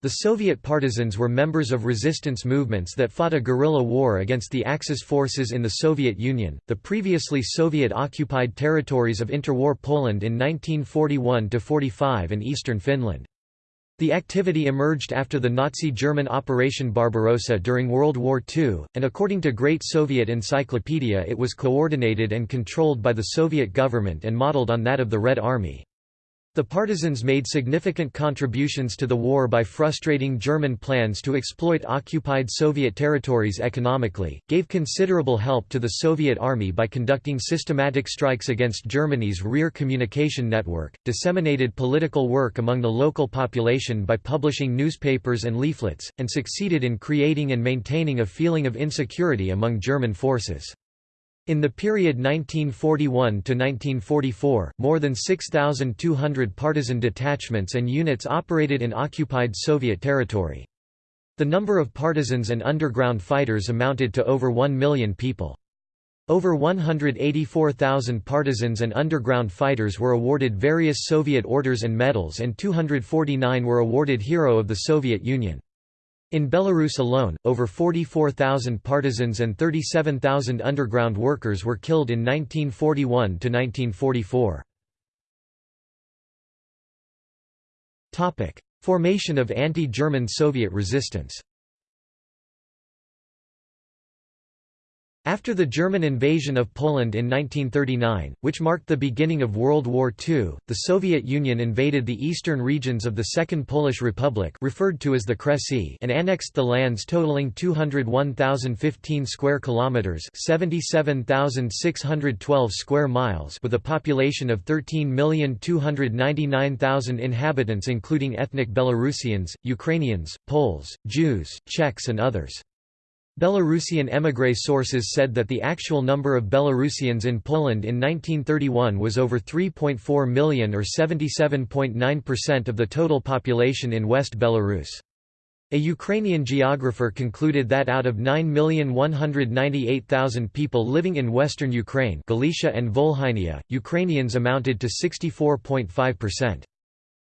The Soviet partisans were members of resistance movements that fought a guerrilla war against the Axis forces in the Soviet Union, the previously Soviet-occupied territories of interwar Poland in 1941–45 and eastern Finland. The activity emerged after the Nazi German Operation Barbarossa during World War II, and according to Great Soviet Encyclopedia it was coordinated and controlled by the Soviet government and modeled on that of the Red Army. The partisans made significant contributions to the war by frustrating German plans to exploit occupied Soviet territories economically, gave considerable help to the Soviet army by conducting systematic strikes against Germany's rear communication network, disseminated political work among the local population by publishing newspapers and leaflets, and succeeded in creating and maintaining a feeling of insecurity among German forces. In the period 1941–1944, more than 6,200 partisan detachments and units operated in occupied Soviet territory. The number of partisans and underground fighters amounted to over 1 million people. Over 184,000 partisans and underground fighters were awarded various Soviet orders and medals and 249 were awarded Hero of the Soviet Union. In Belarus alone, over 44,000 partisans and 37,000 underground workers were killed in 1941 to 1944. Formation of anti-German Soviet resistance After the German invasion of Poland in 1939, which marked the beginning of World War II, the Soviet Union invaded the eastern regions of the Second Polish Republic referred to as the Kresy and annexed the lands totaling 201,015 square kilometers, 77,612 square miles with a population of 13,299,000 inhabitants including ethnic Belarusians, Ukrainians, Poles, Jews, Czechs and others. Belarusian émigré sources said that the actual number of Belarusians in Poland in 1931 was over 3.4 million or 77.9% of the total population in West Belarus. A Ukrainian geographer concluded that out of 9,198,000 people living in western Ukraine Galicia and Volhynia, Ukrainians amounted to 64.5%.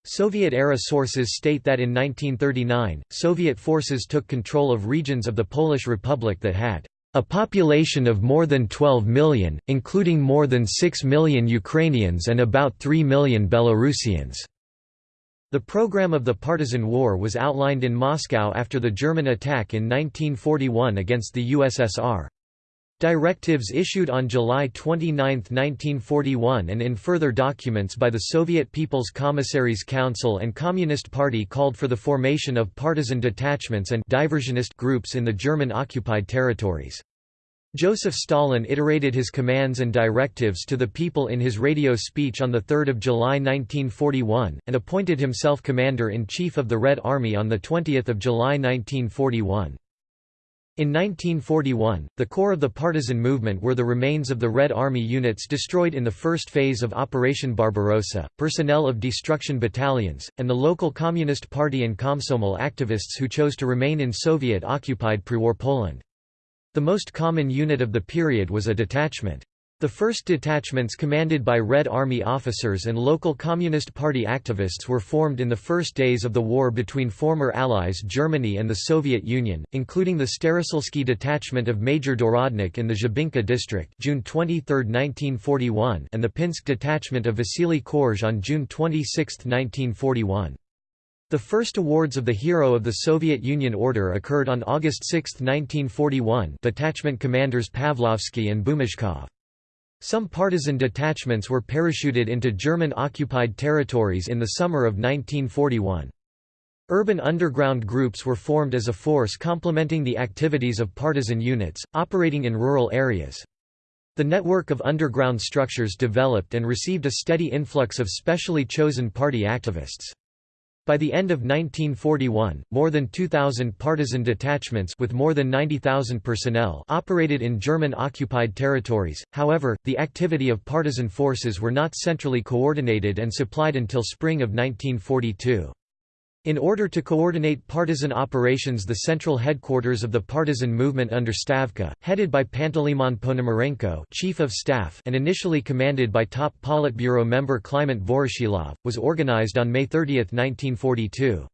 Soviet-era sources state that in 1939, Soviet forces took control of regions of the Polish Republic that had a population of more than 12 million, including more than 6 million Ukrainians and about 3 million Belarusians. The program of the Partisan War was outlined in Moscow after the German attack in 1941 against the USSR. Directives issued on July 29, 1941 and in further documents by the Soviet People's Commissaries Council and Communist Party called for the formation of partisan detachments and diversionist groups in the German-occupied territories. Joseph Stalin iterated his commands and directives to the people in his radio speech on 3 July 1941, and appointed himself Commander-in-Chief of the Red Army on 20 July 1941. In 1941, the core of the partisan movement were the remains of the Red Army units destroyed in the first phase of Operation Barbarossa, personnel of destruction battalions, and the local Communist Party and Komsomol activists who chose to remain in Soviet-occupied pre-war Poland. The most common unit of the period was a detachment. The first detachments commanded by Red Army officers and local Communist Party activists were formed in the first days of the war between former allies Germany and the Soviet Union, including the Staroselski detachment of Major Dorodnik in the Zhabinka district June 23, 1941 and the Pinsk detachment of Vasily Korzh on June 26, 1941. The first awards of the Hero of the Soviet Union Order occurred on August 6, 1941 detachment commanders Pavlovsky and Bumashkov. Some partisan detachments were parachuted into German-occupied territories in the summer of 1941. Urban underground groups were formed as a force complementing the activities of partisan units, operating in rural areas. The network of underground structures developed and received a steady influx of specially chosen party activists. By the end of 1941, more than 2,000 partisan detachments with more than 90,000 personnel operated in German-occupied territories, however, the activity of partisan forces were not centrally coordinated and supplied until spring of 1942. In order to coordinate partisan operations the central headquarters of the partisan movement under Stavka, headed by Panteleimon Ponomarenko chief of staff and initially commanded by top Politburo member Kliment Voroshilov, was organized on May 30, 1942.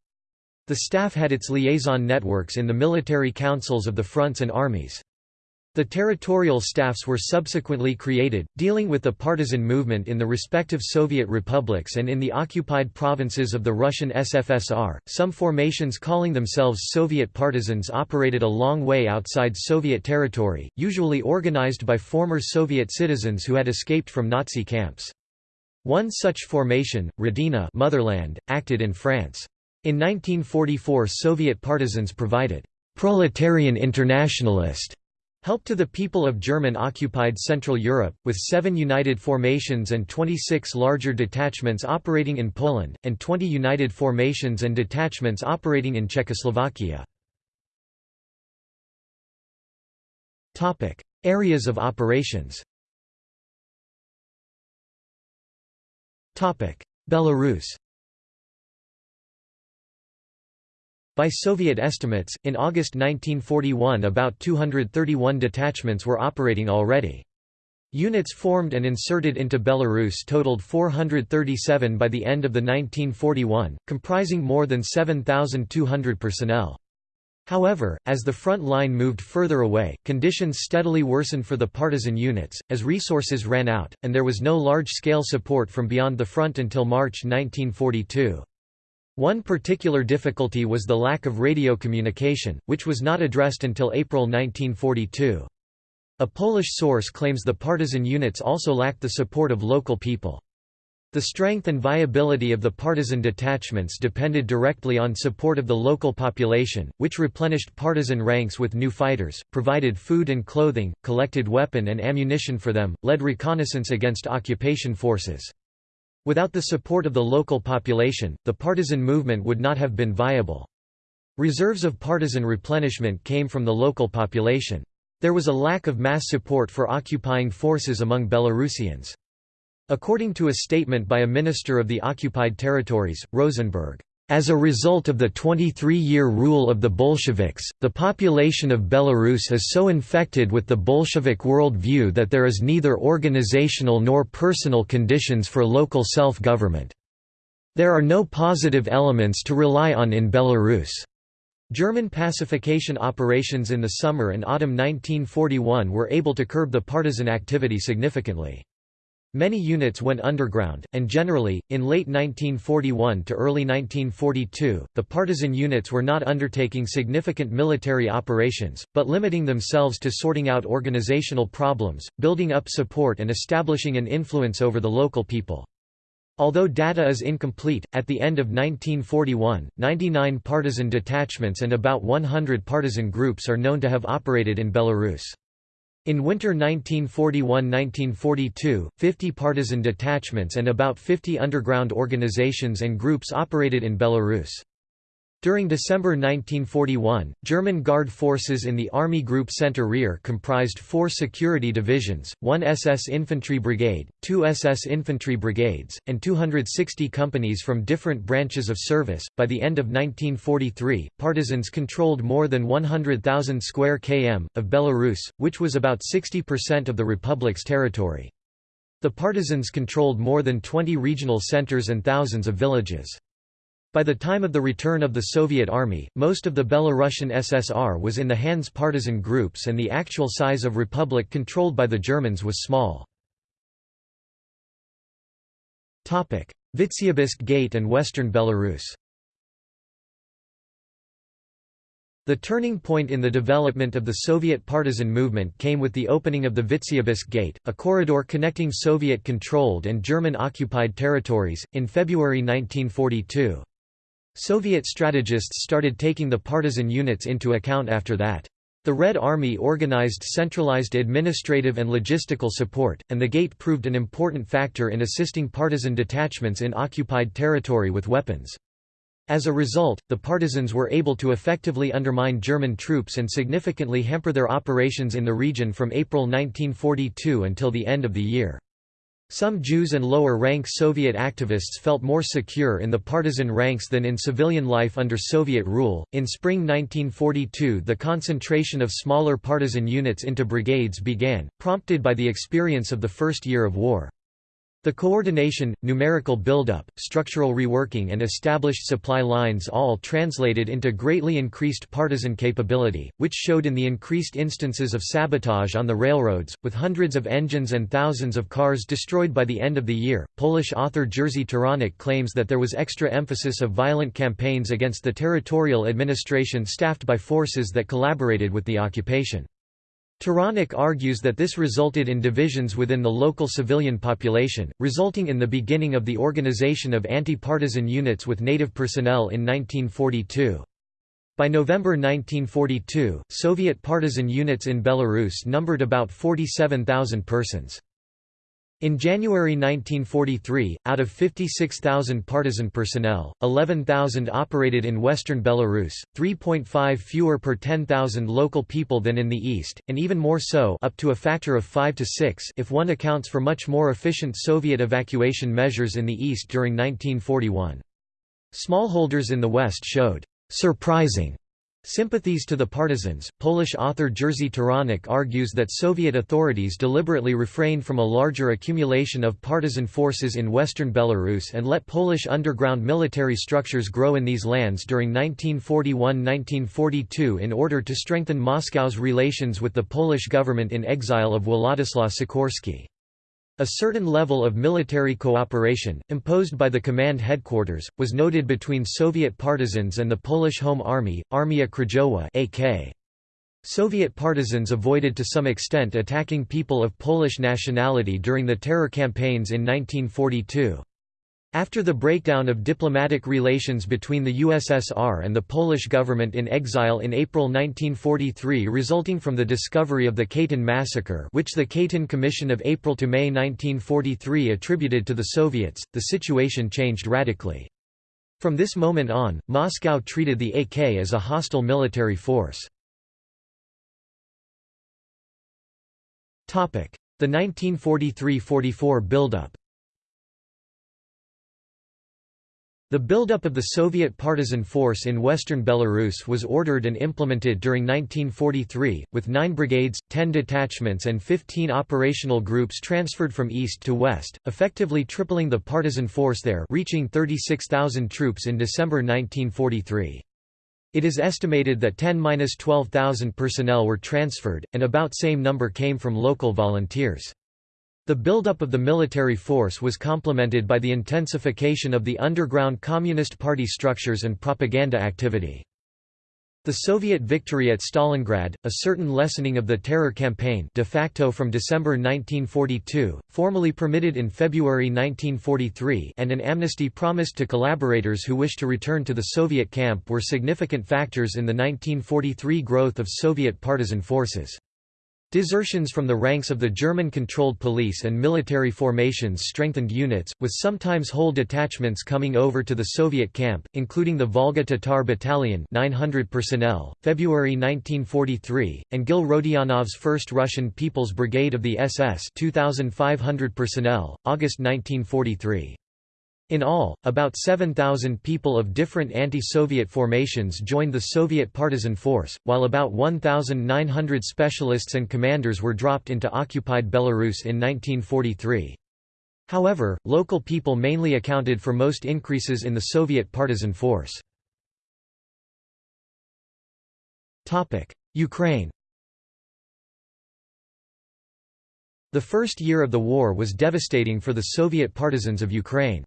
The staff had its liaison networks in the military councils of the fronts and armies. The territorial staffs were subsequently created, dealing with the partisan movement in the respective Soviet republics and in the occupied provinces of the Russian SFSR. Some formations calling themselves Soviet partisans operated a long way outside Soviet territory, usually organized by former Soviet citizens who had escaped from Nazi camps. One such formation, Rodina Motherland, acted in France. In 1944 Soviet partisans provided «proletarian internationalist» Help to the people of German-occupied Central Europe, with seven united formations and 26 larger detachments operating in Poland, and 20 united formations and detachments operating in Czechoslovakia. Areas of operations Belarus By Soviet estimates, in August 1941 about 231 detachments were operating already. Units formed and inserted into Belarus totaled 437 by the end of the 1941, comprising more than 7,200 personnel. However, as the front line moved further away, conditions steadily worsened for the partisan units, as resources ran out, and there was no large-scale support from beyond the front until March 1942. One particular difficulty was the lack of radio communication, which was not addressed until April 1942. A Polish source claims the partisan units also lacked the support of local people. The strength and viability of the partisan detachments depended directly on support of the local population, which replenished partisan ranks with new fighters, provided food and clothing, collected weapon and ammunition for them, led reconnaissance against occupation forces. Without the support of the local population, the partisan movement would not have been viable. Reserves of partisan replenishment came from the local population. There was a lack of mass support for occupying forces among Belarusians. According to a statement by a minister of the occupied territories, Rosenberg, as a result of the 23-year rule of the Bolsheviks, the population of Belarus is so infected with the Bolshevik world view that there is neither organizational nor personal conditions for local self-government. There are no positive elements to rely on in Belarus. German pacification operations in the summer and autumn 1941 were able to curb the partisan activity significantly. Many units went underground, and generally, in late 1941 to early 1942, the partisan units were not undertaking significant military operations, but limiting themselves to sorting out organizational problems, building up support and establishing an influence over the local people. Although data is incomplete, at the end of 1941, 99 partisan detachments and about 100 partisan groups are known to have operated in Belarus. In winter 1941–1942, 50 partisan detachments and about 50 underground organizations and groups operated in Belarus. During December 1941, German Guard forces in the Army Group Center Rear comprised four security divisions, one SS Infantry Brigade, two SS Infantry Brigades, and 260 companies from different branches of service. By the end of 1943, partisans controlled more than 100,000 square km, of Belarus, which was about 60% of the republic's territory. The partisans controlled more than 20 regional centers and thousands of villages. By the time of the return of the Soviet Army, most of the Belarusian SSR was in the hands of partisan groups and the actual size of republic controlled by the Germans was small. Vitebsk Gate and Western Belarus The turning point in the development of the Soviet partisan movement came with the opening of the Vitebsk Gate, a corridor connecting Soviet-controlled and German-occupied territories, in February 1942. Soviet strategists started taking the partisan units into account after that. The Red Army organized centralized administrative and logistical support, and the gate proved an important factor in assisting partisan detachments in occupied territory with weapons. As a result, the partisans were able to effectively undermine German troops and significantly hamper their operations in the region from April 1942 until the end of the year. Some Jews and lower-rank Soviet activists felt more secure in the partisan ranks than in civilian life under Soviet rule. In spring 1942, the concentration of smaller partisan units into brigades began, prompted by the experience of the first year of war. The coordination, numerical buildup, structural reworking and established supply lines all translated into greatly increased partisan capability, which showed in the increased instances of sabotage on the railroads, with hundreds of engines and thousands of cars destroyed by the end of the year. Polish author Jerzy Turonek claims that there was extra emphasis of violent campaigns against the territorial administration staffed by forces that collaborated with the occupation. Turonek argues that this resulted in divisions within the local civilian population, resulting in the beginning of the organization of anti-partisan units with native personnel in 1942. By November 1942, Soviet partisan units in Belarus numbered about 47,000 persons. In January 1943, out of 56,000 partisan personnel, 11,000 operated in western Belarus, 3.5 fewer per 10,000 local people than in the east, and even more so up to a factor of 5 to 6 if one accounts for much more efficient Soviet evacuation measures in the east during 1941. Smallholders in the west showed surprising Sympathies to the partisans. Polish author Jerzy Turonek argues that Soviet authorities deliberately refrained from a larger accumulation of partisan forces in western Belarus and let Polish underground military structures grow in these lands during 1941–1942 in order to strengthen Moscow's relations with the Polish government in exile of Władysław Sikorski. A certain level of military cooperation, imposed by the command headquarters, was noted between Soviet partisans and the Polish Home Army, Armia Krajowa AK. Soviet partisans avoided to some extent attacking people of Polish nationality during the terror campaigns in 1942. After the breakdown of diplomatic relations between the USSR and the Polish government in exile in April 1943 resulting from the discovery of the Katyn massacre which the Katyn Commission of April to May 1943 attributed to the Soviets, the situation changed radically. From this moment on, Moscow treated the AK as a hostile military force. The 1943–44 buildup The buildup of the Soviet partisan force in western Belarus was ordered and implemented during 1943, with 9 brigades, 10 detachments and 15 operational groups transferred from east to west, effectively tripling the partisan force there reaching 36,000 troops in December 1943. It is estimated that 10–12,000 personnel were transferred, and about same number came from local volunteers. The buildup of the military force was complemented by the intensification of the underground Communist Party structures and propaganda activity. The Soviet victory at Stalingrad, a certain lessening of the terror campaign de facto from December 1942, formally permitted in February 1943 and an amnesty promised to collaborators who wished to return to the Soviet camp were significant factors in the 1943 growth of Soviet partisan forces. Desertions from the ranks of the German-controlled police and military formations strengthened units, with sometimes whole detachments coming over to the Soviet camp, including the Volga Tatar Battalion 900 personnel, February 1943, and Gil Rodionov's 1st Russian People's Brigade of the SS 2,500 personnel, August 1943. In all, about 7,000 people of different anti-Soviet formations joined the Soviet partisan force, while about 1,900 specialists and commanders were dropped into occupied Belarus in 1943. However, local people mainly accounted for most increases in the Soviet partisan force. Ukraine The first year of the war was devastating for the Soviet partisans of Ukraine.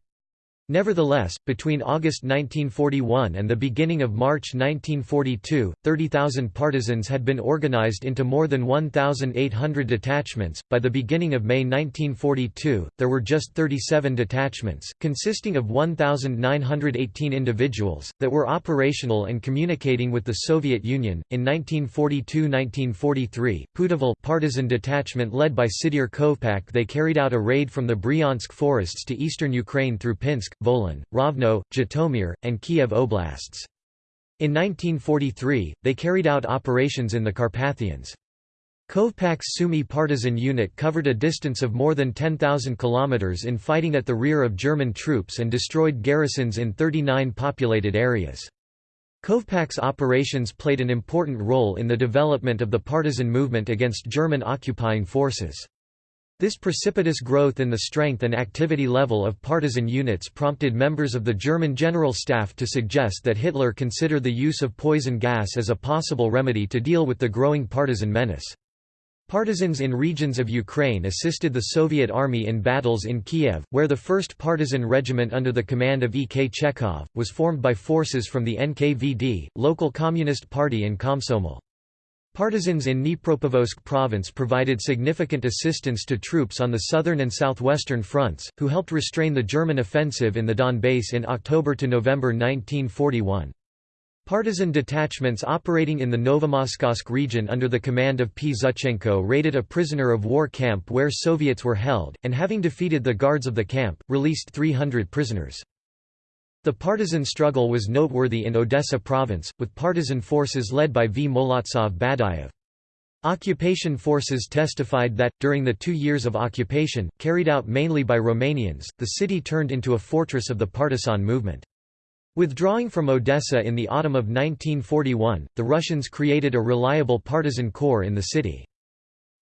Nevertheless, between August 1941 and the beginning of March 1942, 30,000 partisans had been organized into more than 1,800 detachments. By the beginning of May 1942, there were just 37 detachments, consisting of 1,918 individuals, that were operational and communicating with the Soviet Union. In 1942–1943, Putyvl partisan detachment led by Sydir Kovpak they carried out a raid from the Bryansk forests to eastern Ukraine through Pinsk, Volyn, Rovno, Zhytomyr, and Kiev oblasts. In 1943, they carried out operations in the Carpathians. Kovpak's Sumy partisan unit covered a distance of more than 10,000 kilometers in fighting at the rear of German troops and destroyed garrisons in 39 populated areas. Kovpak's operations played an important role in the development of the partisan movement against German occupying forces. This precipitous growth in the strength and activity level of partisan units prompted members of the German General Staff to suggest that Hitler consider the use of poison gas as a possible remedy to deal with the growing partisan menace. Partisans in regions of Ukraine assisted the Soviet army in battles in Kiev, where the 1st Partisan Regiment under the command of E. K. Chekhov, was formed by forces from the NKVD, local Communist Party in Komsomol. Partisans in Dnipropetrovsk province provided significant assistance to troops on the southern and southwestern fronts, who helped restrain the German offensive in the Donbass in October to November 1941. Partisan detachments operating in the Novomoskovsk region under the command of P. Zhuchenko raided a prisoner of war camp where Soviets were held, and having defeated the guards of the camp, released 300 prisoners. The partisan struggle was noteworthy in Odessa province, with partisan forces led by V. Molodtsov Badayev. Occupation forces testified that, during the two years of occupation, carried out mainly by Romanians, the city turned into a fortress of the partisan movement. Withdrawing from Odessa in the autumn of 1941, the Russians created a reliable partisan corps in the city.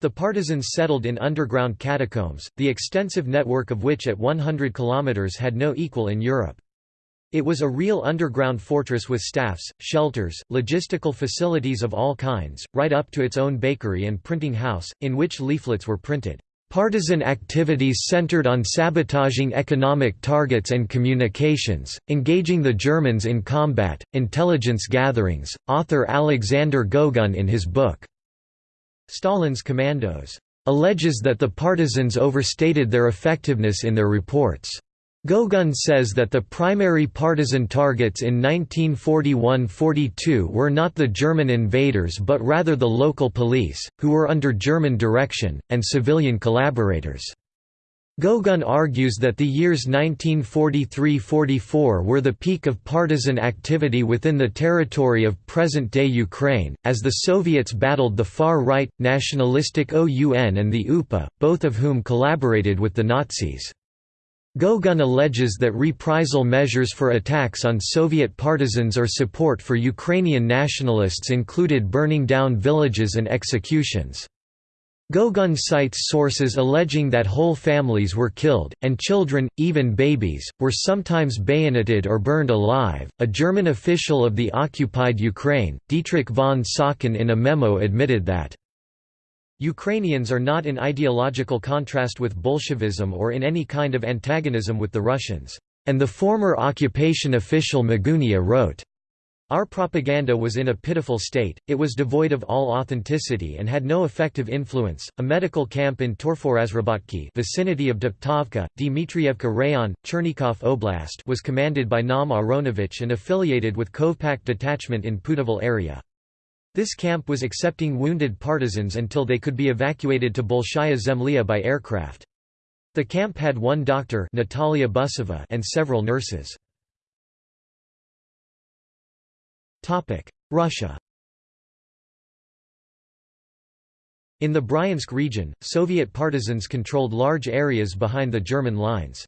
The partisans settled in underground catacombs, the extensive network of which at 100 kilometers had no equal in Europe. It was a real underground fortress with staffs, shelters, logistical facilities of all kinds, right up to its own bakery and printing house, in which leaflets were printed. Partisan activities centered on sabotaging economic targets and communications, engaging the Germans in combat, intelligence gatherings. Author Alexander Gogun in his book, Stalin's Commandos, alleges that the partisans overstated their effectiveness in their reports. Gogun says that the primary partisan targets in 1941–42 were not the German invaders but rather the local police, who were under German direction, and civilian collaborators. Gogun argues that the years 1943–44 were the peak of partisan activity within the territory of present-day Ukraine, as the Soviets battled the far-right, nationalistic OUN and the UPA, both of whom collaborated with the Nazis. Gogun alleges that reprisal measures for attacks on Soviet partisans or support for Ukrainian nationalists included burning down villages and executions. Gogun cites sources alleging that whole families were killed, and children, even babies, were sometimes bayoneted or burned alive. A German official of the occupied Ukraine, Dietrich von Sacken, in a memo admitted that Ukrainians are not in ideological contrast with Bolshevism or in any kind of antagonism with the Russians. And the former occupation official Magunia wrote, Our propaganda was in a pitiful state, it was devoid of all authenticity and had no effective influence. A medical camp in Torforazrabatki vicinity of Dubtovka, Dmitrievka Rayon, Chernikov Oblast was commanded by Naum Aronovich and affiliated with Kovpak detachment in Putyvl area. This camp was accepting wounded partisans until they could be evacuated to Bolshaya Zemlya by aircraft. The camp had one doctor Natalia Busova and several nurses. Russia In the Bryansk region, Soviet partisans controlled large areas behind the German lines.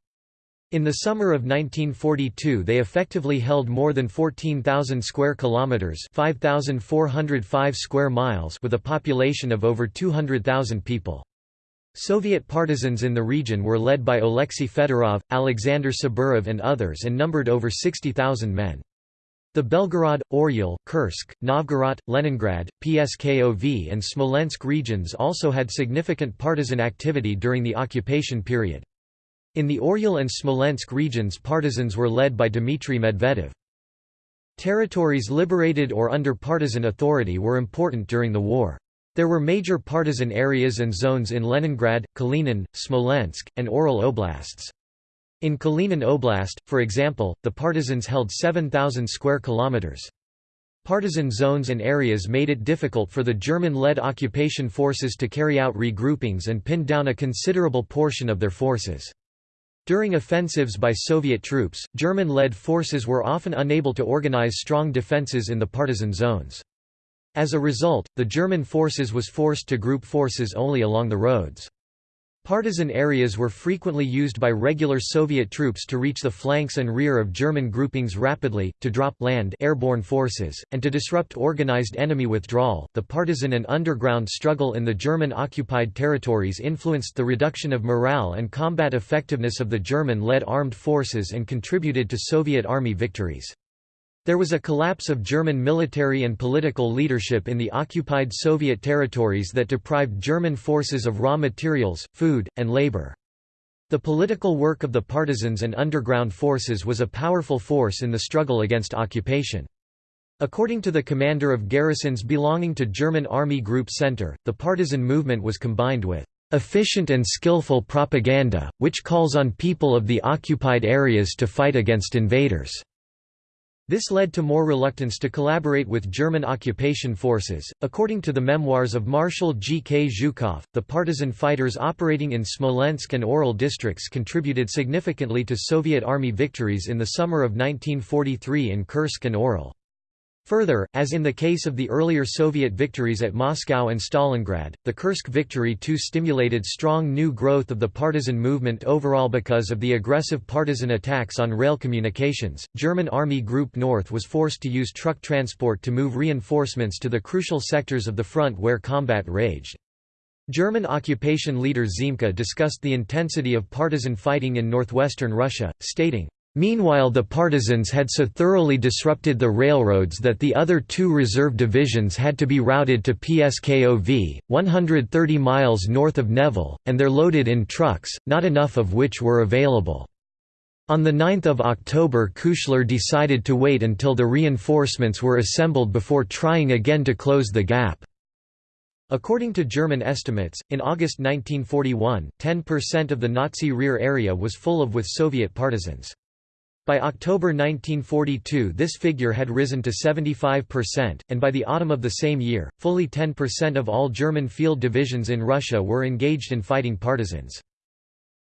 In the summer of 1942 they effectively held more than 14,000 square kilometers, 5,405 square miles with a population of over 200,000 people. Soviet partisans in the region were led by Alexei Fedorov, Alexander Saburov and others and numbered over 60,000 men. The Belgorod, Oryol, Kursk, Novgorod, Leningrad, Pskov and Smolensk regions also had significant partisan activity during the occupation period. In the Oryol and Smolensk regions partisans were led by Dmitry Medvedev. Territories liberated or under partisan authority were important during the war. There were major partisan areas and zones in Leningrad, Kalinin, Smolensk, and Oryol oblasts. In Kalinin Oblast, for example, the partisans held 7,000 square kilometers. Partisan zones and areas made it difficult for the German-led occupation forces to carry out regroupings and pin down a considerable portion of their forces. During offensives by Soviet troops, German-led forces were often unable to organize strong defenses in the partisan zones. As a result, the German forces was forced to group forces only along the roads. Partisan areas were frequently used by regular Soviet troops to reach the flanks and rear of German groupings rapidly, to drop land airborne forces, and to disrupt organized enemy withdrawal. The partisan and underground struggle in the German occupied territories influenced the reduction of morale and combat effectiveness of the German led armed forces and contributed to Soviet army victories. There was a collapse of German military and political leadership in the occupied Soviet territories that deprived German forces of raw materials, food, and labor. The political work of the partisans and underground forces was a powerful force in the struggle against occupation. According to the commander of garrisons belonging to German Army Group Center, the partisan movement was combined with efficient and skillful propaganda, which calls on people of the occupied areas to fight against invaders. This led to more reluctance to collaborate with German occupation forces. According to the memoirs of Marshal G. K. Zhukov, the partisan fighters operating in Smolensk and Orel districts contributed significantly to Soviet army victories in the summer of 1943 in Kursk and Orel. Further, as in the case of the earlier Soviet victories at Moscow and Stalingrad, the Kursk victory too stimulated strong new growth of the partisan movement overall because of the aggressive partisan attacks on rail communications. German Army Group North was forced to use truck transport to move reinforcements to the crucial sectors of the front where combat raged. German occupation leader Ziemke discussed the intensity of partisan fighting in northwestern Russia, stating, Meanwhile the partisans had so thoroughly disrupted the railroads that the other two reserve divisions had to be routed to Pskov, 130 miles north of Nevel, and they're loaded in trucks, not enough of which were available. On 9 October Kuchler decided to wait until the reinforcements were assembled before trying again to close the gap. According to German estimates, in August 1941, 10% of the Nazi rear area was full of with Soviet partisans. By October 1942 this figure had risen to 75%, and by the autumn of the same year, fully 10% of all German field divisions in Russia were engaged in fighting partisans.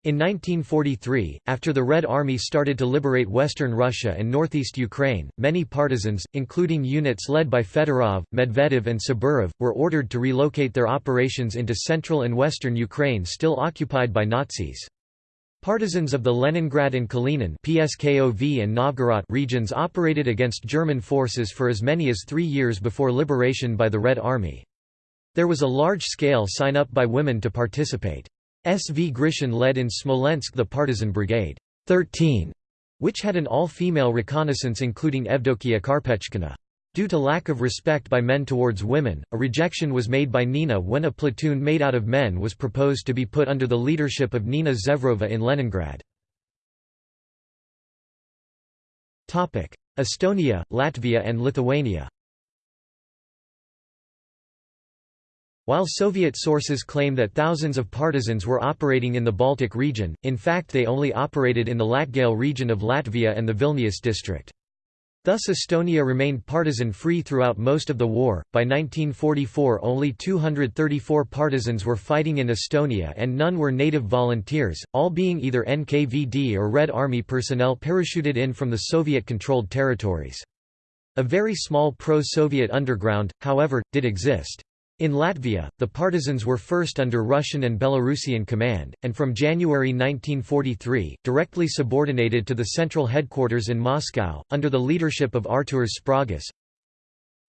In 1943, after the Red Army started to liberate western Russia and northeast Ukraine, many partisans, including units led by Fedorov, Medvedev and Saburov, were ordered to relocate their operations into central and western Ukraine still occupied by Nazis. Partisans of the Leningrad and Kalinin PSKOV and Novgorod regions operated against German forces for as many as three years before liberation by the Red Army. There was a large-scale sign-up by women to participate. S. V. Grishin led in Smolensk the partisan brigade 13, which had an all-female reconnaissance including Evdokia Karpechkina. Due to lack of respect by men towards women, a rejection was made by Nina when a platoon made out of men was proposed to be put under the leadership of Nina Zevrova in Leningrad. Estonia, Latvia and Lithuania While Soviet sources claim that thousands of partisans were operating in the Baltic region, in fact they only operated in the Latgale region of Latvia and the Vilnius district. Thus Estonia remained partisan-free throughout most of the war. By 1944 only 234 partisans were fighting in Estonia and none were native volunteers, all being either NKVD or Red Army personnel parachuted in from the Soviet-controlled territories. A very small pro-Soviet underground, however, did exist. In Latvia, the partisans were first under Russian and Belarusian command, and from January 1943, directly subordinated to the central headquarters in Moscow, under the leadership of Artūras Sprogis.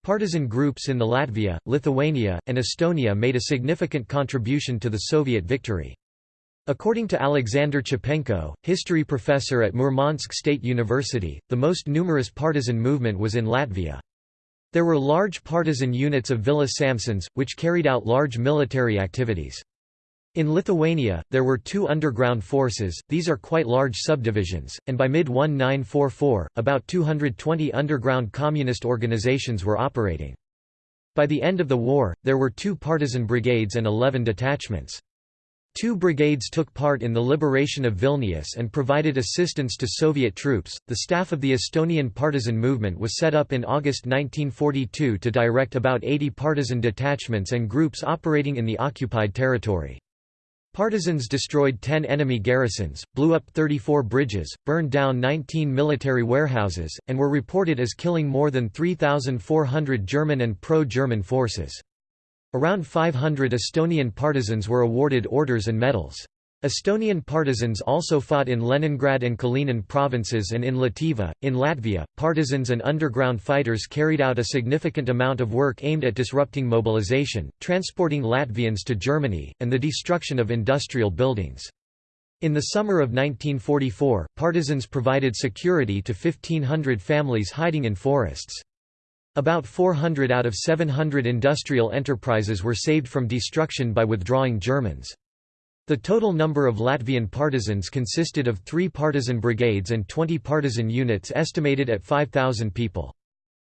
Partisan groups in the Latvia, Lithuania, and Estonia made a significant contribution to the Soviet victory. According to Alexander Chepenko, history professor at Murmansk State University, the most numerous partisan movement was in Latvia. There were large partisan units of Vilis Samsons, which carried out large military activities. In Lithuania, there were two underground forces, these are quite large subdivisions, and by mid-1944, about 220 underground communist organizations were operating. By the end of the war, there were two partisan brigades and 11 detachments. Two brigades took part in the liberation of Vilnius and provided assistance to Soviet troops. The staff of the Estonian partisan movement was set up in August 1942 to direct about 80 partisan detachments and groups operating in the occupied territory. Partisans destroyed 10 enemy garrisons, blew up 34 bridges, burned down 19 military warehouses, and were reported as killing more than 3,400 German and pro-German forces. Around 500 Estonian partisans were awarded orders and medals. Estonian partisans also fought in Leningrad and Kalinin provinces and in Lativa. In Latvia, partisans and underground fighters carried out a significant amount of work aimed at disrupting mobilization, transporting Latvians to Germany, and the destruction of industrial buildings. In the summer of 1944, partisans provided security to 1,500 families hiding in forests. About 400 out of 700 industrial enterprises were saved from destruction by withdrawing Germans. The total number of Latvian partisans consisted of three partisan brigades and 20 partisan units estimated at 5,000 people.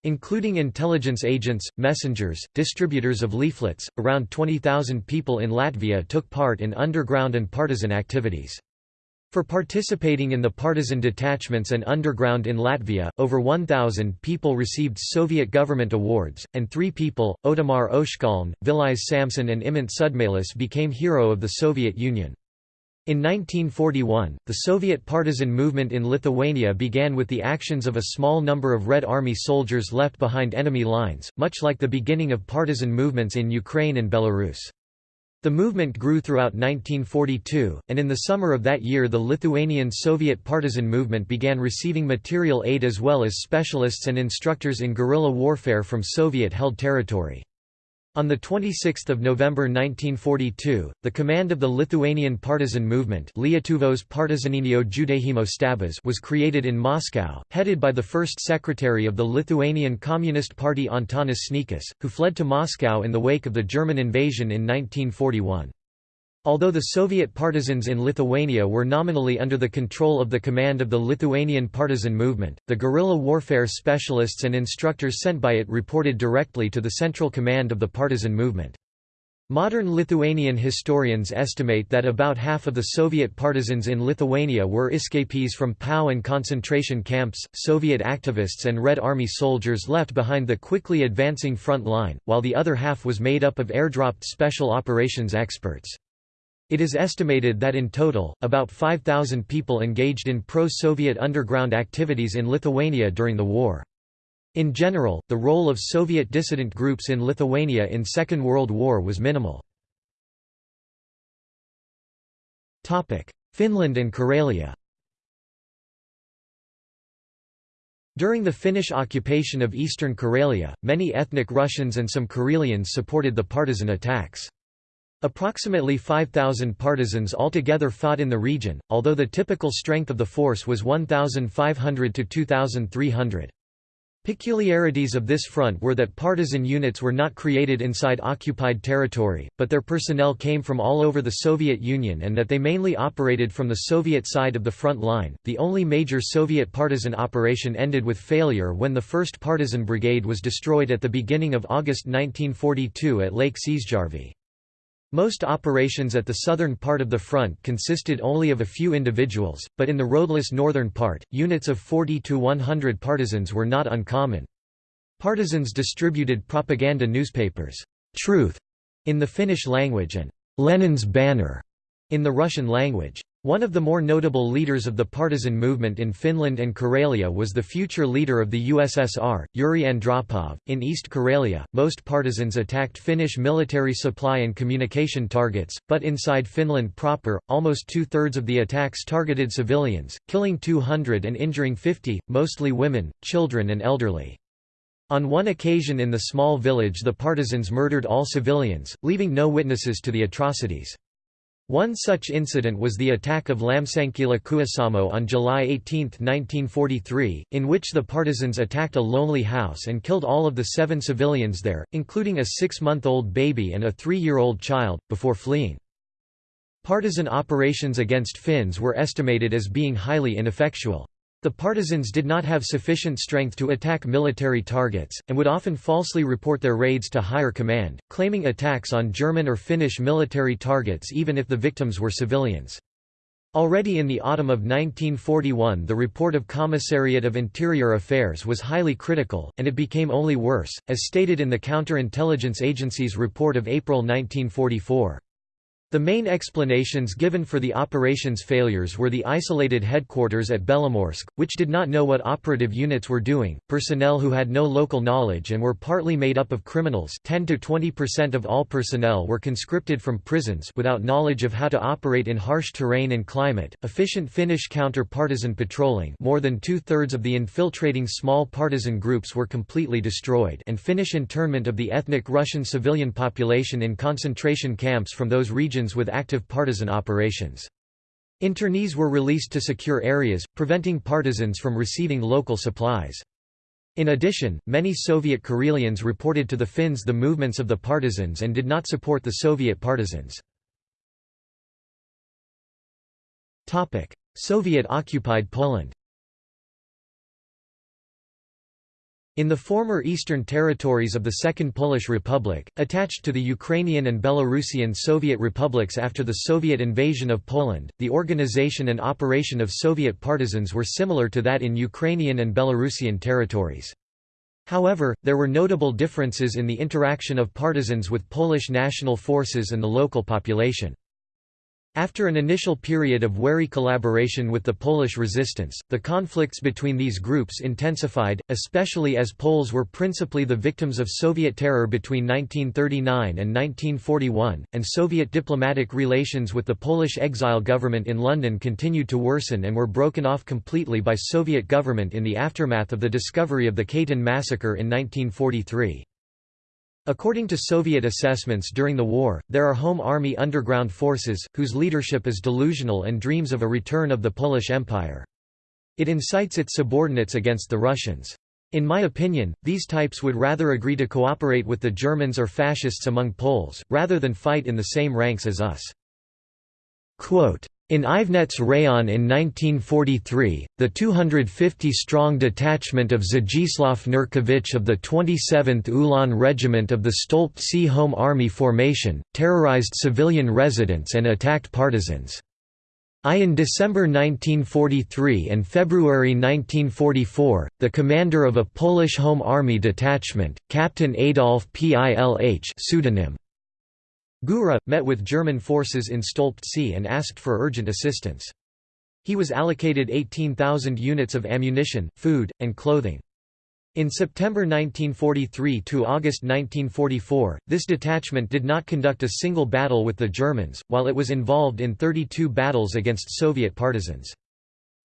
Including intelligence agents, messengers, distributors of leaflets, around 20,000 people in Latvia took part in underground and partisan activities. For participating in the partisan detachments and underground in Latvia, over 1,000 people received Soviet government awards, and three people, Ottomar Oshkaln, Vilijs Samson and Imants Sudmalis became Hero of the Soviet Union. In 1941, the Soviet partisan movement in Lithuania began with the actions of a small number of Red Army soldiers left behind enemy lines, much like the beginning of partisan movements in Ukraine and Belarus. The movement grew throughout 1942, and in the summer of that year the Lithuanian Soviet partisan movement began receiving material aid as well as specialists and instructors in guerrilla warfare from Soviet-held territory. On 26 November 1942, the command of the Lithuanian partisan movement Lietuvos partizaninio štabas was created in Moscow, headed by the first secretary of the Lithuanian Communist Party Antanas Sniečkus, who fled to Moscow in the wake of the German invasion in 1941. Although the Soviet partisans in Lithuania were nominally under the control of the command of the Lithuanian partisan movement, the guerrilla warfare specialists and instructors sent by it reported directly to the central command of the partisan movement. Modern Lithuanian historians estimate that about half of the Soviet partisans in Lithuania were escapees from POW and concentration camps, Soviet activists and Red Army soldiers left behind the quickly advancing front line, while the other half was made up of airdropped special operations experts. It is estimated that in total, about 5,000 people engaged in pro-Soviet underground activities in Lithuania during the war. In general, the role of Soviet dissident groups in Lithuania in Second World War was minimal. Finland and Karelia During the Finnish occupation of eastern Karelia, many ethnic Russians and some Karelians supported the partisan attacks. Approximately 5,000 partisans altogether fought in the region, although the typical strength of the force was 1,500 to 2,300. Peculiarities of this front were that partisan units were not created inside occupied territory, but their personnel came from all over the Soviet Union and that they mainly operated from the Soviet side of the front line. The only major Soviet partisan operation ended with failure when the 1st Partisan Brigade was destroyed at the beginning of August 1942 at Lake Siisjärvi. Most operations at the southern part of the front consisted only of a few individuals, but in the roadless northern part, units of 40 to 100 partisans were not uncommon. Partisans distributed propaganda newspapers, Truth, in the Finnish language and Lenin's Banner in the Russian language. One of the more notable leaders of the partisan movement in Finland and Karelia was the future leader of the USSR, Yuri Andropov. In East Karelia, most partisans attacked Finnish military supply and communication targets, but inside Finland proper, almost two thirds of the attacks targeted civilians, killing 200 and injuring 50, mostly women, children, and elderly. On one occasion in the small village, the partisans murdered all civilians, leaving no witnesses to the atrocities. One such incident was the attack of Lämsänkylä Kuusamo on July 18, 1943, in which the partisans attacked a lonely house and killed all of the seven civilians there, including a six-month-old baby and a three-year-old child, before fleeing. Partisan operations against Finns were estimated as being highly ineffectual. The partisans did not have sufficient strength to attack military targets, and would often falsely report their raids to higher command, claiming attacks on German or Finnish military targets even if the victims were civilians. Already in the autumn of 1941 the report of Commissariat of Interior Affairs was highly critical, and it became only worse, as stated in the Counterintelligence Agency's report of April 1944. The main explanations given for the operation's failures were the isolated headquarters at Belomorsk, which did not know what operative units were doing, personnel who had no local knowledge and were partly made up of criminals 10 to 20% of all personnel were conscripted from prisons without knowledge of how to operate in harsh terrain and climate, efficient Finnish counter-partisan patrolling more than two-thirds of the infiltrating small partisan groups were completely destroyed and Finnish internment of the ethnic Russian civilian population in concentration camps from those regions regions with active partisan operations. Internees were released to secure areas, preventing partisans from receiving local supplies. In addition, many Soviet Karelians reported to the Finns the movements of the partisans and did not support the Soviet partisans. Soviet-occupied Poland In the former eastern territories of the Second Polish Republic, attached to the Ukrainian and Belarusian Soviet republics after the Soviet invasion of Poland, the organization and operation of Soviet partisans were similar to that in Ukrainian and Belarusian territories. However, there were notable differences in the interaction of partisans with Polish national forces and the local population. After an initial period of wary collaboration with the Polish resistance, the conflicts between these groups intensified, especially as Poles were principally the victims of Soviet terror between 1939 and 1941, and Soviet diplomatic relations with the Polish exile government in London continued to worsen and were broken off completely by Soviet government in the aftermath of the discovery of the Katyn massacre in 1943. According to Soviet assessments during the war, there are Home Army underground forces, whose leadership is delusional and dreams of a return of the Polish Empire. It incites its subordinates against the Russians. In my opinion, these types would rather agree to cooperate with the Germans or fascists among Poles, rather than fight in the same ranks as us. Quote, in Ivnets Rayon in 1943, the 250-strong detachment of Zdzislaw Nurkiewicz of the 27th Ulan Regiment of the Stolpce Home Army Formation, terrorized civilian residents and attacked partisans. I in December 1943 and February 1944, the commander of a Polish Home Army detachment, Captain Adolf Pilch pseudonym Gura, met with German forces in Stolpcy and asked for urgent assistance. He was allocated 18,000 units of ammunition, food, and clothing. In September 1943 to August 1944, this detachment did not conduct a single battle with the Germans, while it was involved in 32 battles against Soviet partisans.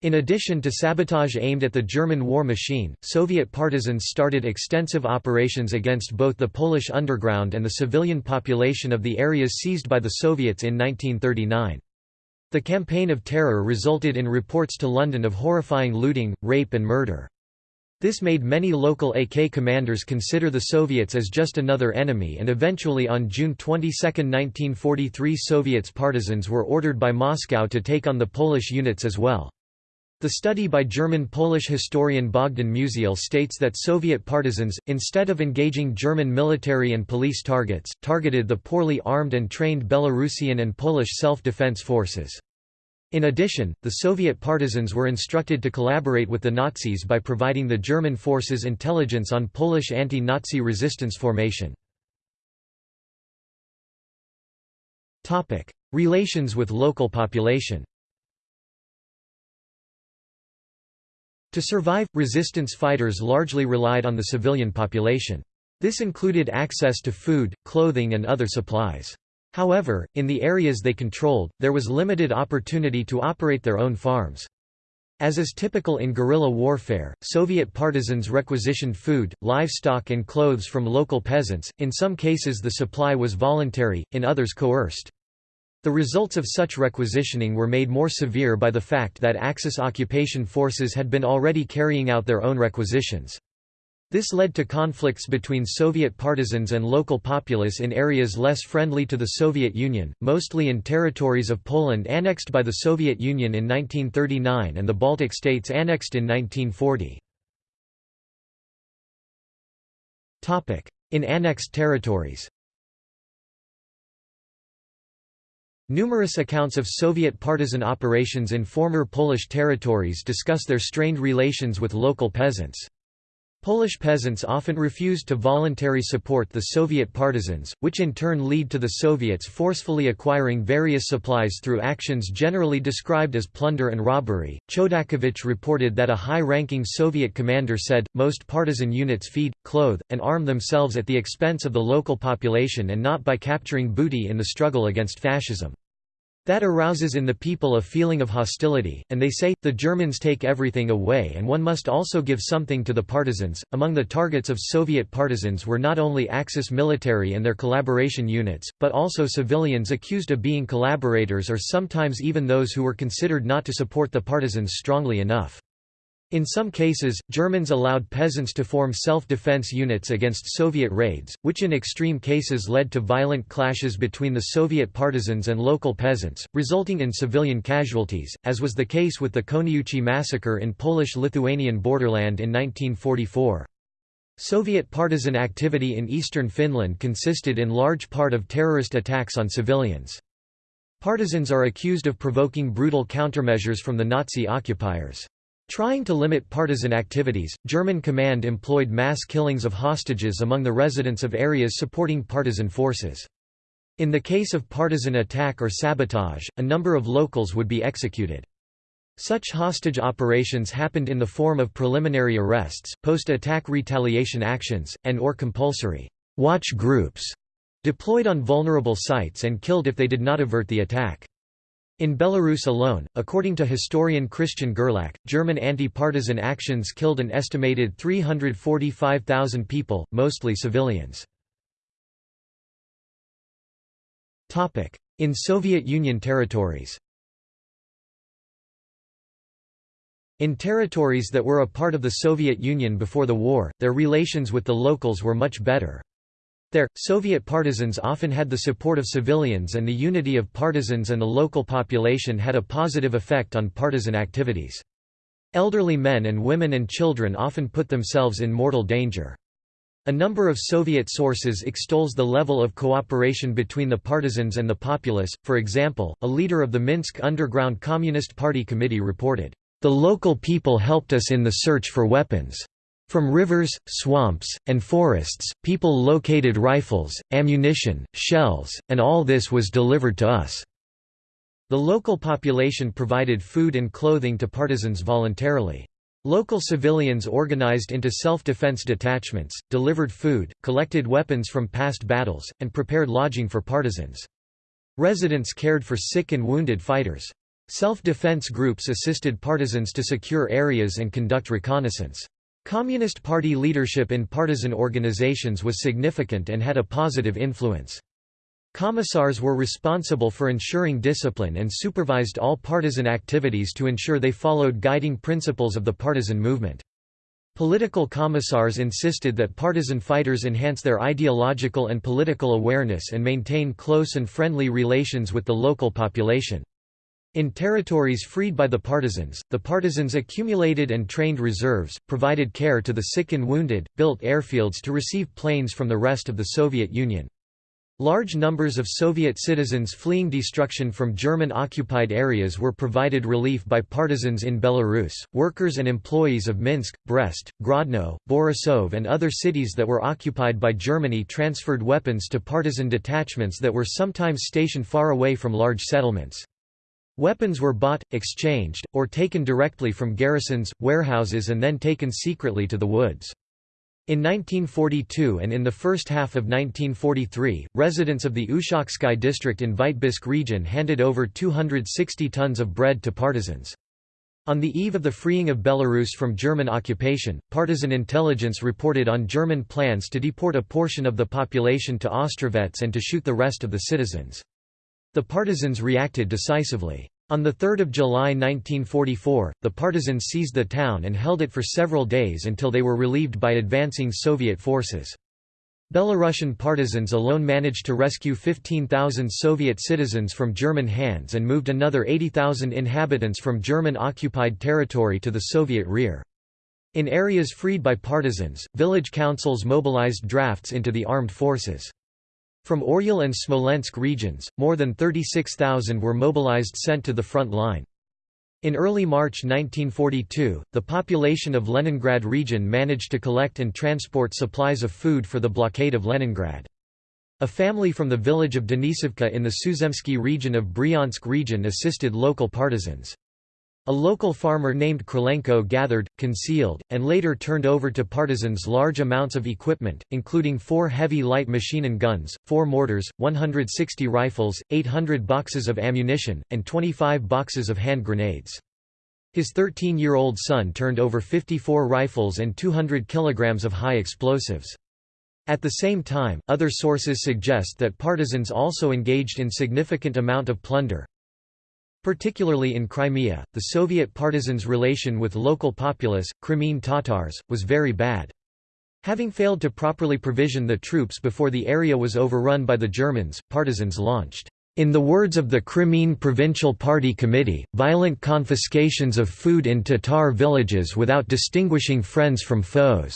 In addition to sabotage aimed at the German war machine, Soviet partisans started extensive operations against both the Polish underground and the civilian population of the areas seized by the Soviets in 1939. The campaign of terror resulted in reports to London of horrifying looting, rape and murder. This made many local AK commanders consider the Soviets as just another enemy and eventually on June 22, 1943 Soviets partisans were ordered by Moscow to take on the Polish units as well. The study by German-Polish historian Bogdan Musiał states that Soviet partisans, instead of engaging German military and police targets, targeted the poorly armed and trained Belarusian and Polish self-defense forces. In addition, the Soviet partisans were instructed to collaborate with the Nazis by providing the German forces intelligence on Polish anti-Nazi resistance formation. Relations with local population To survive, resistance fighters largely relied on the civilian population. This included access to food, clothing and other supplies. However, in the areas they controlled, there was limited opportunity to operate their own farms. As is typical in guerrilla warfare, Soviet partisans requisitioned food, livestock and clothes from local peasants, in some cases the supply was voluntary, in others coerced. The results of such requisitioning were made more severe by the fact that Axis occupation forces had been already carrying out their own requisitions. This led to conflicts between Soviet partisans and local populace in areas less friendly to the Soviet Union, mostly in territories of Poland annexed by the Soviet Union in 1939 and the Baltic states annexed in 1940. In annexed territories Numerous accounts of Soviet partisan operations in former Polish territories discuss their strained relations with local peasants. Polish peasants often refused to voluntarily support the Soviet partisans, which in turn lead to the Soviets forcefully acquiring various supplies through actions generally described as plunder and robbery. Chodakiewicz reported that a high ranking Soviet commander said, Most partisan units feed, clothe, and arm themselves at the expense of the local population and not by capturing booty in the struggle against fascism. That arouses in the people a feeling of hostility, and they say, the Germans take everything away and one must also give something to the partisans. Among the targets of Soviet partisans were not only Axis military and their collaboration units, but also civilians accused of being collaborators or sometimes even those who were considered not to support the partisans strongly enough. In some cases, Germans allowed peasants to form self-defense units against Soviet raids, which in extreme cases led to violent clashes between the Soviet partisans and local peasants, resulting in civilian casualties, as was the case with the Koniuchi massacre in Polish-Lithuanian borderland in 1944. Soviet partisan activity in eastern Finland consisted in large part of terrorist attacks on civilians. Partisans are accused of provoking brutal countermeasures from the Nazi occupiers. Trying to limit partisan activities, German command employed mass killings of hostages among the residents of areas supporting partisan forces. In the case of partisan attack or sabotage, a number of locals would be executed. Such hostage operations happened in the form of preliminary arrests, post-attack retaliation actions, and or compulsory watch groups deployed on vulnerable sites and killed if they did not avert the attack. In Belarus alone, according to historian Christian Gerlach, German anti-partisan actions killed an estimated 345,000 people, mostly civilians. In Soviet Union territories In territories that were a part of the Soviet Union before the war, their relations with the locals were much better. There, Soviet partisans often had the support of civilians and the unity of partisans and the local population had a positive effect on partisan activities. Elderly men and women and children often put themselves in mortal danger. A number of Soviet sources extols the level of cooperation between the partisans and the populace, for example, a leader of the Minsk Underground Communist Party Committee reported, "...the local people helped us in the search for weapons." From rivers, swamps, and forests, people located rifles, ammunition, shells, and all this was delivered to us. The local population provided food and clothing to partisans voluntarily. Local civilians organized into self-defense detachments, delivered food, collected weapons from past battles, and prepared lodging for partisans. Residents cared for sick and wounded fighters. Self-defense groups assisted partisans to secure areas and conduct reconnaissance. Communist Party leadership in partisan organizations was significant and had a positive influence. Commissars were responsible for ensuring discipline and supervised all partisan activities to ensure they followed guiding principles of the partisan movement. Political commissars insisted that partisan fighters enhance their ideological and political awareness and maintain close and friendly relations with the local population. In territories freed by the partisans, the partisans accumulated and trained reserves, provided care to the sick and wounded, built airfields to receive planes from the rest of the Soviet Union. Large numbers of Soviet citizens fleeing destruction from German-occupied areas were provided relief by partisans in Belarus. Workers and employees of Minsk, Brest, Grodno, Borisov and other cities that were occupied by Germany transferred weapons to partisan detachments that were sometimes stationed far away from large settlements. Weapons were bought, exchanged, or taken directly from garrisons, warehouses and then taken secretly to the woods. In 1942 and in the first half of 1943, residents of the Ushachsky district in Vitebsk region handed over 260 tons of bread to partisans. On the eve of the freeing of Belarus from German occupation, partisan intelligence reported on German plans to deport a portion of the population to Ostrovets and to shoot the rest of the citizens. The partisans reacted decisively. On 3 July 1944, the partisans seized the town and held it for several days until they were relieved by advancing Soviet forces. Belarusian partisans alone managed to rescue 15,000 Soviet citizens from German hands and moved another 80,000 inhabitants from German-occupied territory to the Soviet rear. In areas freed by partisans, village councils mobilized drafts into the armed forces. From Oryol and Smolensk regions, more than 36,000 were mobilized sent to the front line. In early March 1942, the population of Leningrad region managed to collect and transport supplies of food for the blockade of Leningrad. A family from the village of Denisovka in the Suzemsky region of Bryansk region assisted local partisans. A local farmer named Krylenko gathered, concealed, and later turned over to partisans large amounts of equipment, including four heavy light machine guns, four mortars, 160 rifles, 800 boxes of ammunition, and 25 boxes of hand grenades. His 13-year-old son turned over 54 rifles and 200 kilograms of high explosives. At the same time, other sources suggest that partisans also engaged in significant amount of plunder, Particularly in Crimea, the Soviet partisans' relation with local populace, Crimean Tatars, was very bad. Having failed to properly provision the troops before the area was overrun by the Germans, partisans launched, in the words of the Crimean Provincial Party Committee, violent confiscations of food in Tatar villages without distinguishing friends from foes.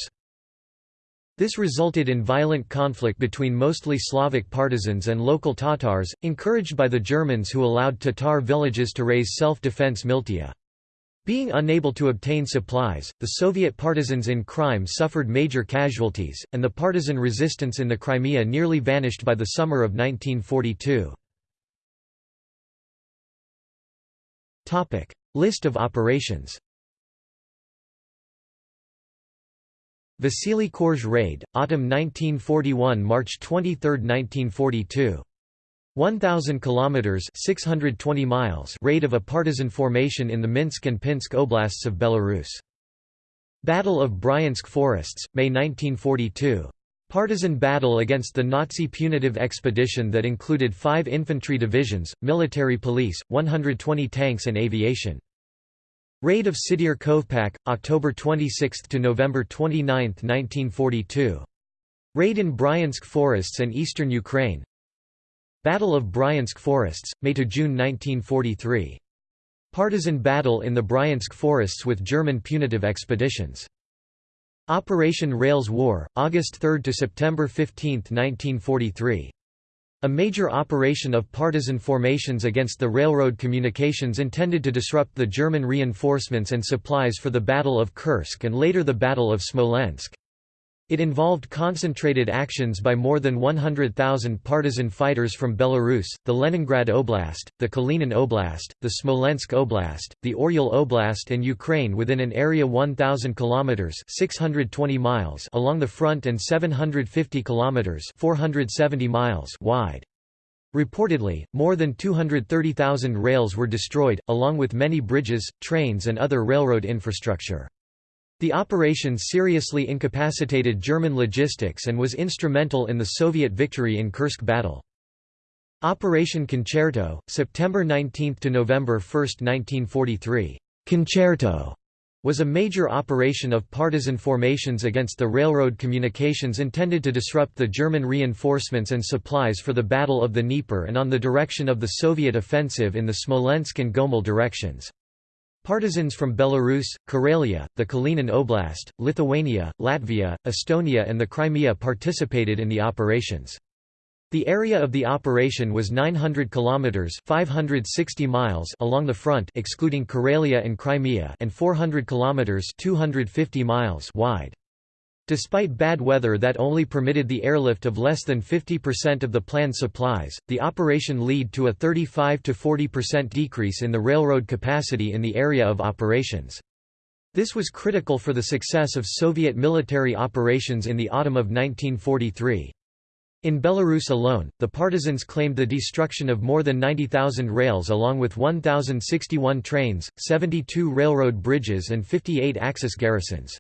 This resulted in violent conflict between mostly Slavic partisans and local Tatars, encouraged by the Germans who allowed Tatar villages to raise self-defense militia. Being unable to obtain supplies, the Soviet partisans in Crimea suffered major casualties, and the partisan resistance in the Crimea nearly vanished by the summer of 1942. List of operations Vasily Korzh raid, autumn 1941 March 23, 1942. 1000 kilometers 620 miles raid of a partisan formation in the Minsk and Pinsk oblasts of Belarus. Battle of Bryansk Forests, May 1942. Partisan battle against the Nazi punitive expedition that included 5 infantry divisions, military police, 120 tanks and aviation. Raid of Sydir Kovpak, October 26 to November 29, 1942. Raid in Bryansk forests and eastern Ukraine. Battle of Bryansk forests, May to June 1943. Partisan battle in the Bryansk forests with German punitive expeditions. Operation Rails War, August 3 to September 15, 1943. A major operation of partisan formations against the railroad communications intended to disrupt the German reinforcements and supplies for the Battle of Kursk and later the Battle of Smolensk. It involved concentrated actions by more than 100,000 partisan fighters from Belarus, the Leningrad Oblast, the Kalinin Oblast, the Smolensk Oblast, the Oryol Oblast and Ukraine within an area 1,000 km 620 miles along the front and 750 km 470 miles wide. Reportedly, more than 230,000 rails were destroyed, along with many bridges, trains and other railroad infrastructure. The operation seriously incapacitated German logistics and was instrumental in the Soviet victory in Kursk battle. Operation Concerto, September 19 to November 1, 1943. Concerto was a major operation of partisan formations against the railroad communications intended to disrupt the German reinforcements and supplies for the Battle of the Dnieper and on the direction of the Soviet offensive in the Smolensk and Gomel directions. Partisans from Belarus, Karelia, the Kalinin Oblast, Lithuania, Latvia, Estonia and the Crimea participated in the operations. The area of the operation was 900 kilometers (560 miles) along the front excluding Karelia and Crimea and 400 kilometers (250 miles) wide. Despite bad weather that only permitted the airlift of less than 50% of the planned supplies, the operation led to a 35–40% decrease in the railroad capacity in the area of operations. This was critical for the success of Soviet military operations in the autumn of 1943. In Belarus alone, the partisans claimed the destruction of more than 90,000 rails along with 1,061 trains, 72 railroad bridges and 58 Axis garrisons.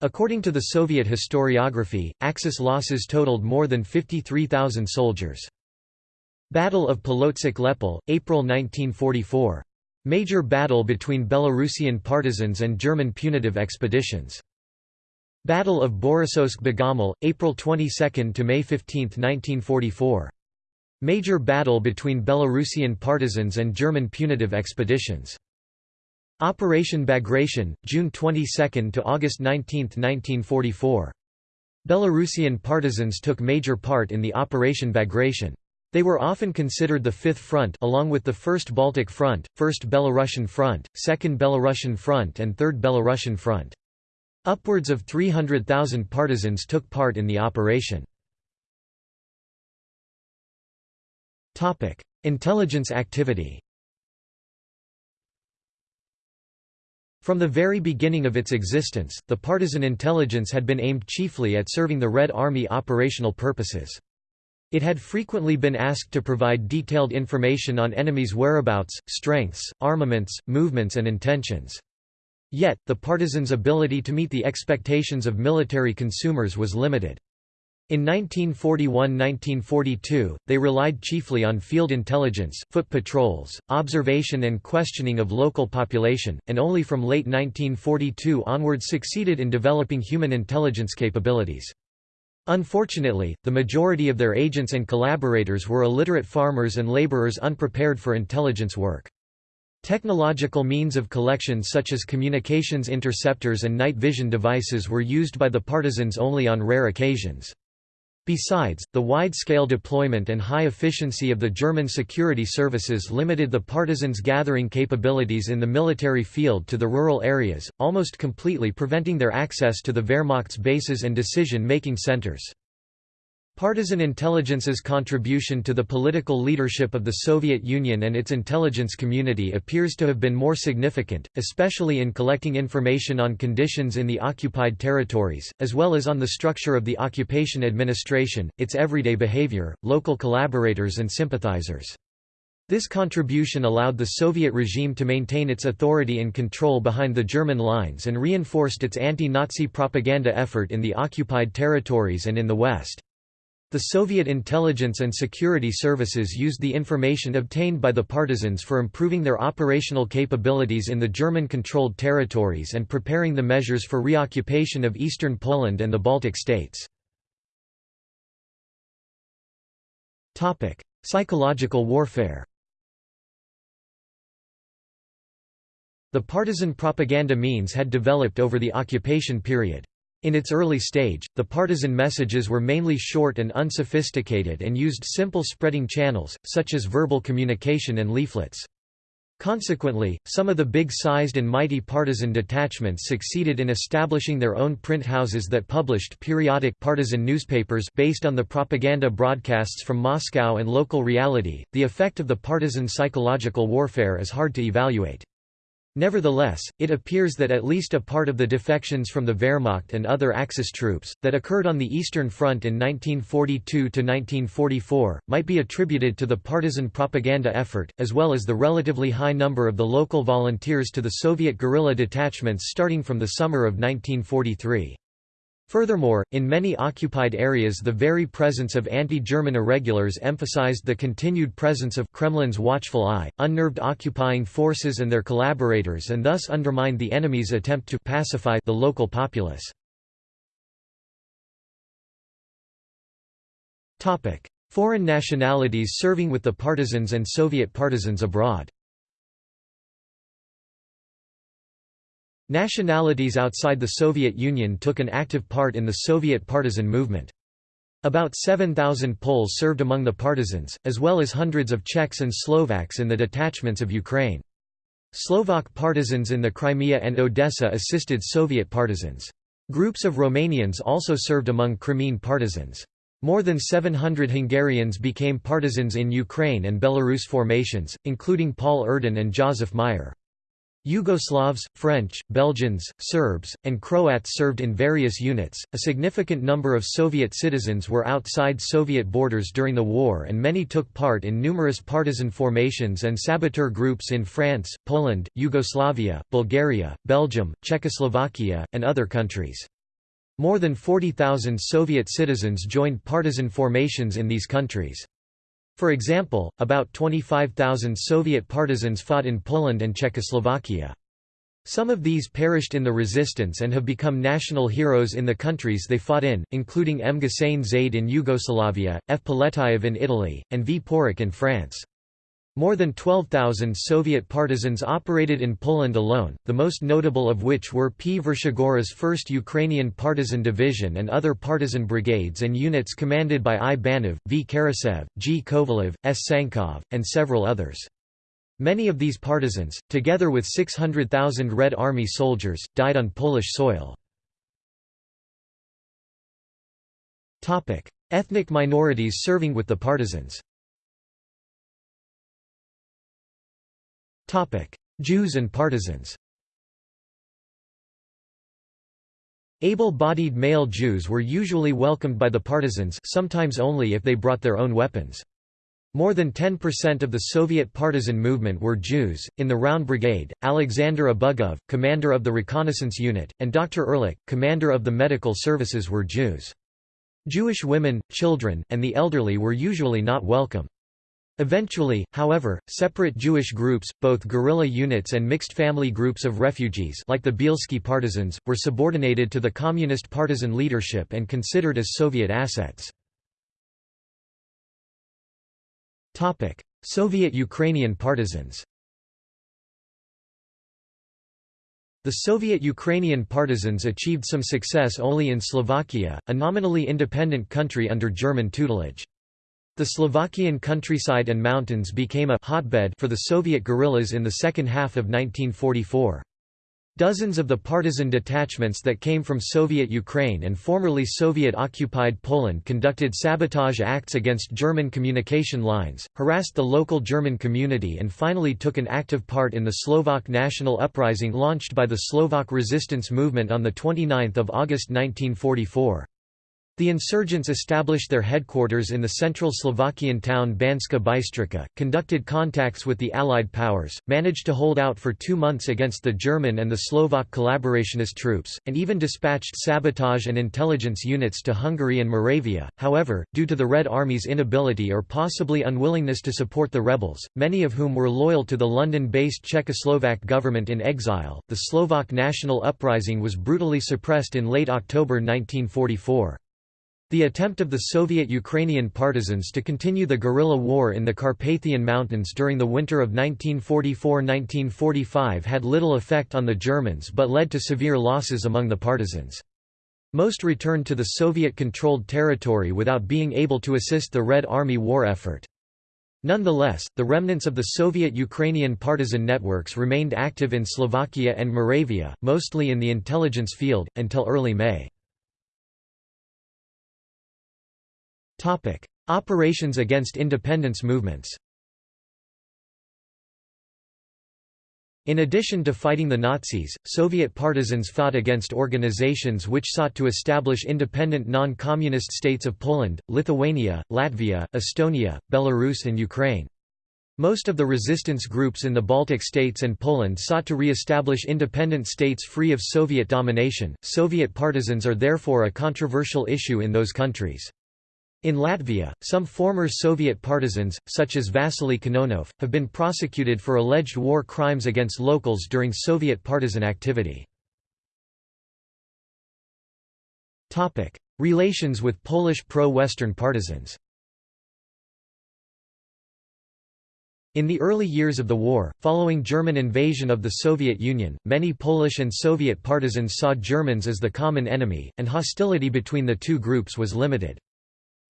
According to the Soviet historiography, Axis losses totaled more than 53,000 soldiers. Battle of Polotsk-Lepel, April 1944. Major battle between Belarusian partisans and German punitive expeditions. Battle of Borisovsk-Begoml, April 22 to May 15, 1944. Major battle between Belarusian partisans and German punitive expeditions. Operation Bagration, June 22 to August 19, 1944. Belarusian partisans took major part in the Operation Bagration. They were often considered the Fifth Front along with the First Baltic Front, First Belarusian Front, Second Belarusian Front and Third Belarusian Front. Upwards of 300,000 partisans took part in the operation. Intelligence activity From the very beginning of its existence, the partisan intelligence had been aimed chiefly at serving the Red Army operational purposes. It had frequently been asked to provide detailed information on enemies' whereabouts, strengths, armaments, movements and intentions. Yet, the partisans' ability to meet the expectations of military consumers was limited. In 1941–1942, they relied chiefly on field intelligence, foot patrols, observation and questioning of local population, and only from late 1942 onwards succeeded in developing human intelligence capabilities. Unfortunately, the majority of their agents and collaborators were illiterate farmers and laborers unprepared for intelligence work. Technological means of collection such as communications interceptors and night vision devices were used by the partisans only on rare occasions. Besides, the wide-scale deployment and high efficiency of the German security services limited the partisans' gathering capabilities in the military field to the rural areas, almost completely preventing their access to the Wehrmacht's bases and decision-making centers. Partisan intelligence's contribution to the political leadership of the Soviet Union and its intelligence community appears to have been more significant, especially in collecting information on conditions in the occupied territories, as well as on the structure of the occupation administration, its everyday behavior, local collaborators and sympathizers. This contribution allowed the Soviet regime to maintain its authority and control behind the German lines and reinforced its anti-Nazi propaganda effort in the occupied territories and in the West. The Soviet intelligence and security services used the information obtained by the partisans for improving their operational capabilities in the German-controlled territories and preparing the measures for reoccupation of eastern Poland and the Baltic states. Psychological warfare The partisan propaganda means had developed over the occupation period. In its early stage, the partisan messages were mainly short and unsophisticated and used simple spreading channels, such as verbal communication and leaflets. Consequently, some of the big-sized and mighty partisan detachments succeeded in establishing their own print houses that published periodic partisan newspapers based on the propaganda broadcasts from Moscow and local reality. The effect of the partisan psychological warfare is hard to evaluate. Nevertheless, it appears that at least a part of the defections from the Wehrmacht and other Axis troops, that occurred on the Eastern Front in 1942–1944, might be attributed to the partisan propaganda effort, as well as the relatively high number of the local volunteers to the Soviet guerrilla detachments starting from the summer of 1943. Furthermore, in many occupied areas the very presence of anti-German irregulars emphasized the continued presence of Kremlin's watchful eye, unnerved occupying forces and their collaborators and thus undermined the enemy's attempt to pacify the local populace. Foreign nationalities serving with the partisans and Soviet partisans abroad Nationalities outside the Soviet Union took an active part in the Soviet partisan movement. About 7,000 Poles served among the partisans, as well as hundreds of Czechs and Slovaks in the detachments of Ukraine. Slovak partisans in the Crimea and Odessa assisted Soviet partisans. Groups of Romanians also served among Crimean partisans. More than 700 Hungarians became partisans in Ukraine and Belarus formations, including Paul Erdin and Joseph Meyer. Yugoslavs, French, Belgians, Serbs, and Croats served in various units. A significant number of Soviet citizens were outside Soviet borders during the war, and many took part in numerous partisan formations and saboteur groups in France, Poland, Yugoslavia, Bulgaria, Belgium, Czechoslovakia, and other countries. More than 40,000 Soviet citizens joined partisan formations in these countries. For example, about 25,000 Soviet partisans fought in Poland and Czechoslovakia. Some of these perished in the resistance and have become national heroes in the countries they fought in, including M. Guseyn-zade in Yugoslavia, F. Poletayev in Italy, and V. Porik in France. More than 12,000 Soviet partisans operated in Poland alone, the most notable of which were P. Vershigora's 1st Ukrainian Partisan Division and other partisan brigades and units commanded by I. Banov, V. Karasev, G. Kovalev, S. Sankov, and several others. Many of these partisans, together with 600,000 Red Army soldiers, died on Polish soil. Ethnic minorities serving with the partisans Jews and partisans Able-bodied male Jews were usually welcomed by the partisans sometimes only if they brought their own weapons. More than 10% of the Soviet partisan movement were Jews. In the Round Brigade, Alexander Abugov, commander of the reconnaissance unit, and Dr. Ehrlich, commander of the medical services were Jews. Jewish women, children, and the elderly were usually not welcome. Eventually, however, separate Jewish groups, both guerrilla units and mixed family groups of refugees like the Bielski partisans, were subordinated to the communist partisan leadership and considered as Soviet assets. Soviet Ukrainian partisans The Soviet Ukrainian partisans achieved some success only in Slovakia, a nominally independent country under German tutelage. The Slovakian countryside and mountains became a hotbed for the Soviet guerrillas in the second half of 1944. Dozens of the partisan detachments that came from Soviet Ukraine and formerly Soviet-occupied Poland conducted sabotage acts against German communication lines, harassed the local German community and finally took an active part in the Slovak national uprising launched by the Slovak resistance movement on 29 August 1944. The insurgents established their headquarters in the central Slovakian town Banska Bystrica, conducted contacts with the Allied powers, managed to hold out for two months against the German and the Slovak collaborationist troops, and even dispatched sabotage and intelligence units to Hungary and Moravia. However, due to the Red Army's inability or possibly unwillingness to support the rebels, many of whom were loyal to the London-based Czechoslovak government in exile, the Slovak national uprising was brutally suppressed in late October 1944. The attempt of the Soviet Ukrainian partisans to continue the guerrilla war in the Carpathian Mountains during the winter of 1944–1945 had little effect on the Germans but led to severe losses among the partisans. Most returned to the Soviet-controlled territory without being able to assist the Red Army war effort. Nonetheless, the remnants of the Soviet-Ukrainian partisan networks remained active in Slovakia and Moravia, mostly in the intelligence field, until early May. Topic: Operations against independence movements. In addition to fighting the Nazis, Soviet partisans fought against organizations which sought to establish independent non-communist states of Poland, Lithuania, Latvia, Estonia, Belarus and Ukraine. Most of the resistance groups in the Baltic states and Poland sought to re-establish independent states free of Soviet domination. Soviet partisans are therefore a controversial issue in those countries. In Latvia, some former Soviet partisans, such as Vasily Kononov, have been prosecuted for alleged war crimes against locals during Soviet partisan activity. Relations with Polish pro-Western partisans In the early years of the war, following German invasion of the Soviet Union, many Polish and Soviet partisans saw Germans as the common enemy, and hostility between the two groups was limited.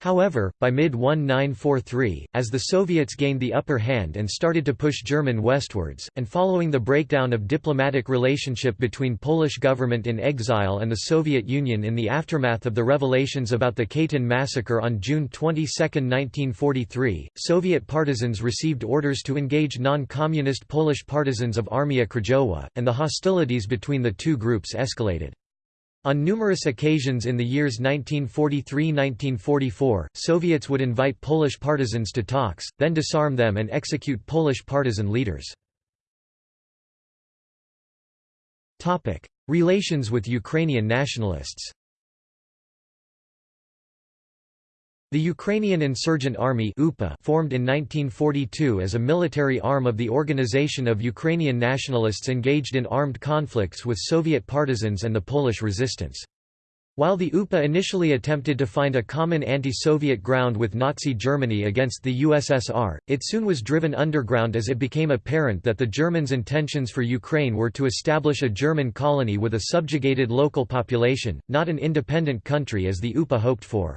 However, by mid-1943, as the Soviets gained the upper hand and started to push German westwards, and following the breakdown of diplomatic relationship between Polish government in exile and the Soviet Union in the aftermath of the revelations about the Katyn massacre on June 22, 1943, Soviet partisans received orders to engage non-communist Polish partisans of Armia Krajowa, and the hostilities between the two groups escalated. On numerous occasions in the years 1943–1944, Soviets would invite Polish partisans to talks, then disarm them and execute Polish partisan leaders. Relations with Ukrainian nationalists The Ukrainian Insurgent Army UPA formed in 1942 as a military arm of the Organization of Ukrainian Nationalists engaged in armed conflicts with Soviet partisans and the Polish resistance. While the UPA initially attempted to find a common anti-Soviet ground with Nazi Germany against the USSR, it soon was driven underground as it became apparent that the Germans' intentions for Ukraine were to establish a German colony with a subjugated local population, not an independent country as the UPA hoped for.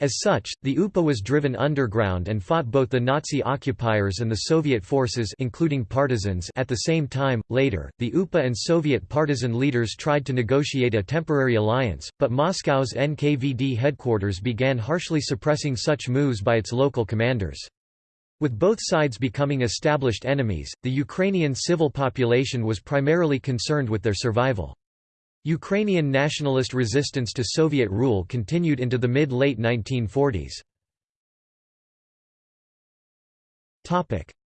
As such, the UPA was driven underground and fought both the Nazi occupiers and the Soviet forces including partisans at the same time. Later, the UPA and Soviet partisan leaders tried to negotiate a temporary alliance, but Moscow's NKVD headquarters began harshly suppressing such moves by its local commanders. With both sides becoming established enemies, the Ukrainian civil population was primarily concerned with their survival. Ukrainian nationalist resistance to Soviet rule continued into the mid-late 1940s.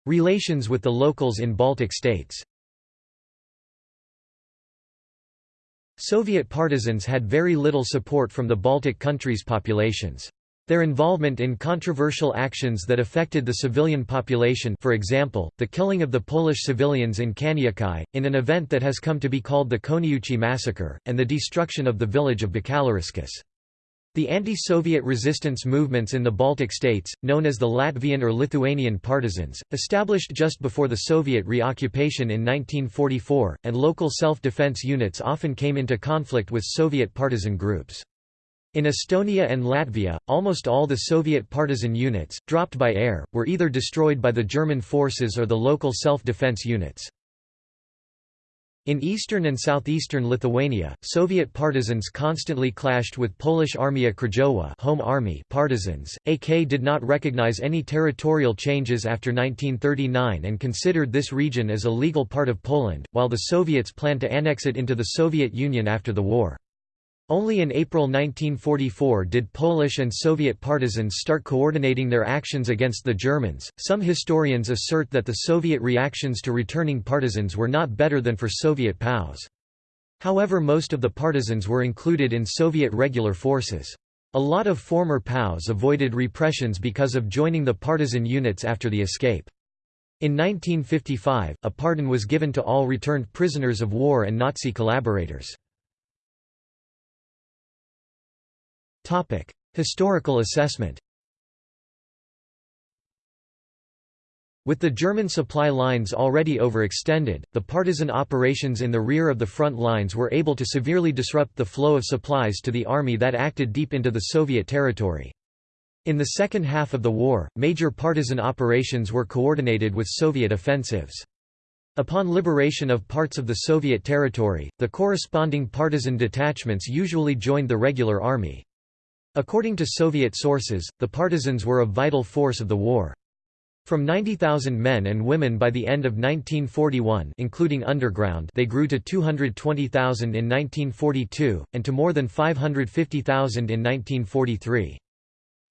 Relations with the locals in Baltic states Soviet partisans had very little support from the Baltic countries' populations. Their involvement in controversial actions that affected the civilian population for example, the killing of the Polish civilians in Kaniūkai, in an event that has come to be called the Koniuchi massacre, and the destruction of the village of Bakalariskas. The anti-Soviet resistance movements in the Baltic states, known as the Latvian or Lithuanian partisans, established just before the Soviet reoccupation in 1944, and local self-defense units often came into conflict with Soviet partisan groups. In Estonia and Latvia, almost all the Soviet partisan units, dropped by air, were either destroyed by the German forces or the local self-defense units. In eastern and southeastern Lithuania, Soviet partisans constantly clashed with Polish Armia Krajowa home army partisans. AK did not recognize any territorial changes after 1939 and considered this region as a legal part of Poland, while the Soviets planned to annex it into the Soviet Union after the war. Only in April 1944 did Polish and Soviet partisans start coordinating their actions against the Germans. Some historians assert that the Soviet reactions to returning partisans were not better than for Soviet POWs. However, most of the partisans were included in Soviet regular forces. A lot of former POWs avoided repressions because of joining the partisan units after the escape. In 1955, a pardon was given to all returned prisoners of war and Nazi collaborators. Topic: Historical assessment. With the German supply lines already overextended, the partisan operations in the rear of the front lines were able to severely disrupt the flow of supplies to the army that acted deep into the Soviet territory. In the second half of the war, major partisan operations were coordinated with Soviet offensives. Upon liberation of parts of the Soviet territory, the corresponding partisan detachments usually joined the regular army. According to Soviet sources, the partisans were a vital force of the war. From 90,000 men and women by the end of 1941 including underground they grew to 220,000 in 1942, and to more than 550,000 in 1943.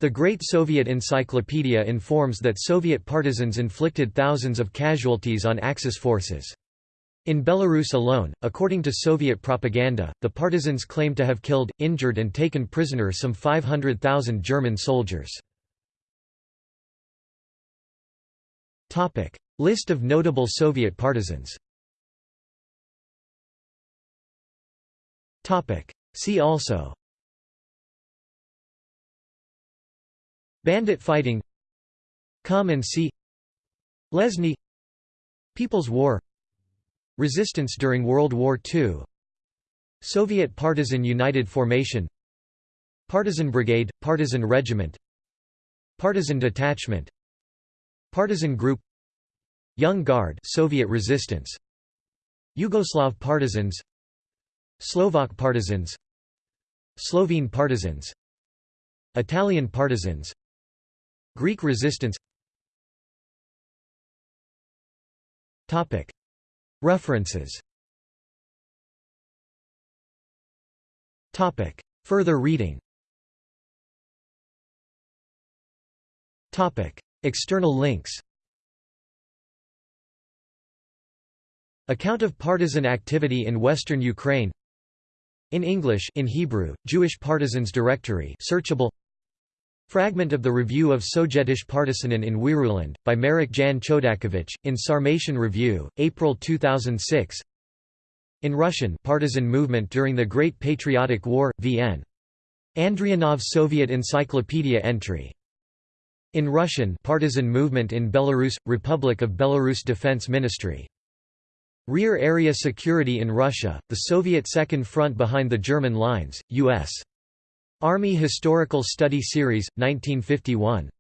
The Great Soviet Encyclopedia informs that Soviet partisans inflicted thousands of casualties on Axis forces. In Belarus alone, according to Soviet propaganda, the partisans claim to have killed, injured and taken prisoner some 500,000 German soldiers. List of notable Soviet partisans. See also. Bandit fighting. Come and see Lesny. People's War Resistance during World War II Soviet Partisan United Formation. Partisan Brigade, Partisan Regiment. Partisan Detachment. Partisan Group. Young Guard Soviet Resistance. Yugoslav Partisans. Slovak Partisans. Slovene Partisans. Italian Partisans. Greek Resistance. Topic References. Further reading. External links. Account of partisan activity in western Ukraine. In English in Hebrew, Jewish Partisans Directory searchable Fragment of the Review of Sojetish Partisanen in Wiruland, by Marek Jan Chodakiewicz, in Sarmatian Review, April 2006 In Russian partisan movement during the Great Patriotic War, VN. Andrianov Soviet Encyclopedia entry. In Russian partisan movement in Belarus – Republic of Belarus Defense Ministry. Rear Area Security in Russia, the Soviet Second Front behind the German lines, U.S. Army Historical Study Series, 1951.